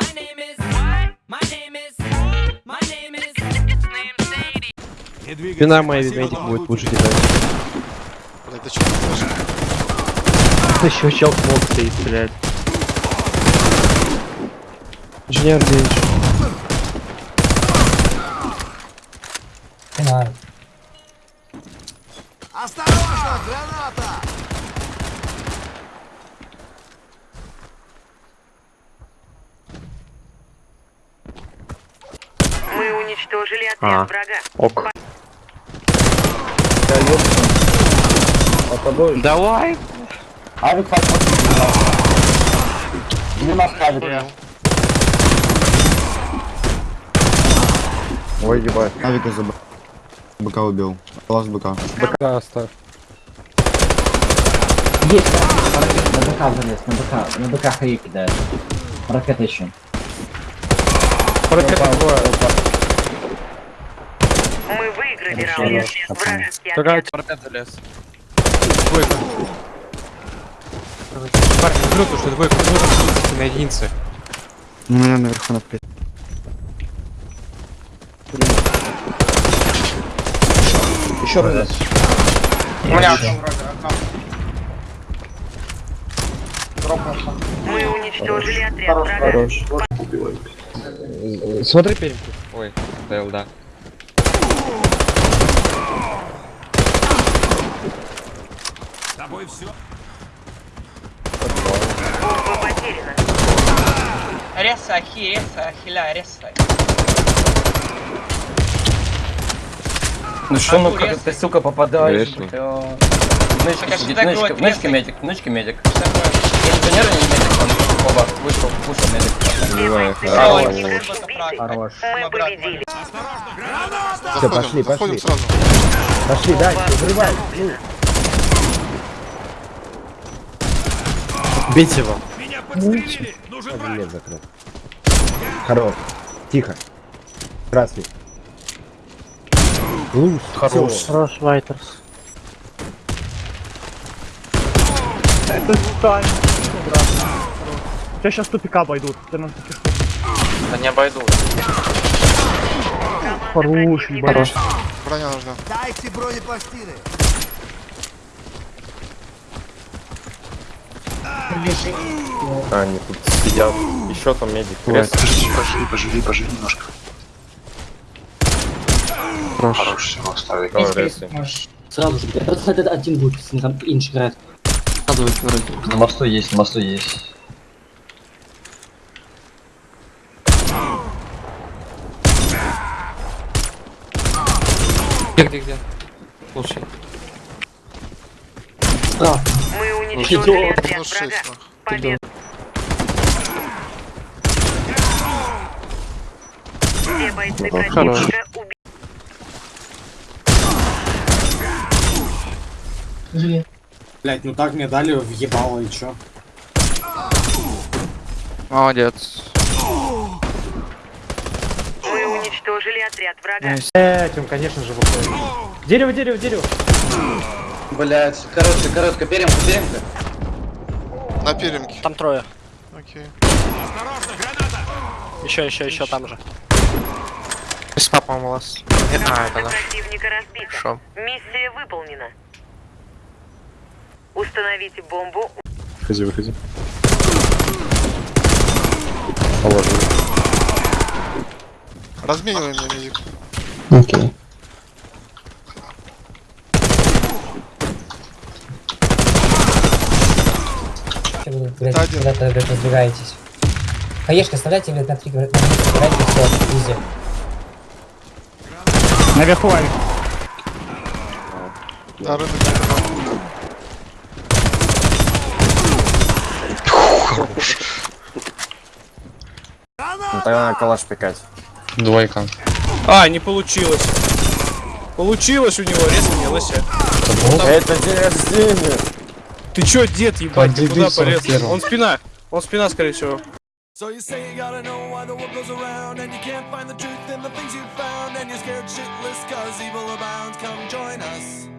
My name is. What? My name is. My name is. Двигайся. Спина моя но будет лучше кидать. Блядь, ты чё? Еще чел смог стоит, блядь. Инженер Девич. Осторожно, граната! Уничтожили А. отряд врага. Ок. Давай. Авик подходит. Не наставит. Ой, ебать. Авика за б- быка убил. Лаз быка. БК оставь. Есть, на БК залез, на БК, на БК хаи кидает. Ракета еще. Ракета двое. Мы выиграли раунд. Вражеский Какая. Парапет залез. Двойка. Парень, минуту, что двойка. Минуту, на единице. У меня наверху на плит. Еще раз. У меня Мы уничтожили отряд. Хорош. Смотри перемку. Ой, стоял, да. Тобой все. Бомба потеряна. Реса, ахи, реса, ахиля, реса. Ну что, ну как ты, сука, попадаешь? Нычка а сидит, нычка, медик, нычка медик. Такое? Инженер или медик, он оба вышел, кушал медик. Все хорош. Хорош. Мы победили. Заходим, пошли, пошли. Пошли дальше, взрывай. Бейте его. Меня подстрелили. Нужен враг. закрыл. Хорош. Тихо. Красный. Луз. Хорош. Хорош, Вайтерс. Тебя сейчас тупика обойдут. Ты на таких Да не обойду. хороший, хорош. Броня нужна. Дайте бронепластины. А, они тут сидят. Еще там медик. Крест. Поживи, поживи, поживи немножко. Хорош. Хорош, все, рейсы. Сразу же. Просто этот один будет, если там инш играет. На мосту есть, на мосту есть. Где, где, где? Слушай. Мы уничтожили отряд Ну, врага. Победа. Все бойцы противника убиты. Блять, ну так мне дали въебало и чё? Молодец. Мы уничтожили отряд врага. Этим, конечно же, выходит. Дерево, дерево, дерево. Блять, короткая, короткая, перемка, перемка. На перемке. Там трое. Окей. Осторожно, граната. Еще, еще, еще там же. Спа, по-моему, у вас. А, это наш. Хорошо. Миссия выполнена. Установите бомбу. Выходи, выходи. Положил. Разменивай меня, медик. Окей. Это один. Куда-то блядь, разбегаетесь. Хаешка, оставляйте, блядь, на три, на три, собирайте, все, везде. Наверху авик. Да, рынок Ну тогда надо калаш пикать. Двойка. А, не получилось. Получилось у него, резко не лося. Это день рождения! Ты чё, дед, ебать, ты куда полез? Он спина. Он спина, скорее всего. So you say you gotta know why the world goes around And you can't find the truth in the things you found And you're scared shitless cause evil abounds Come join us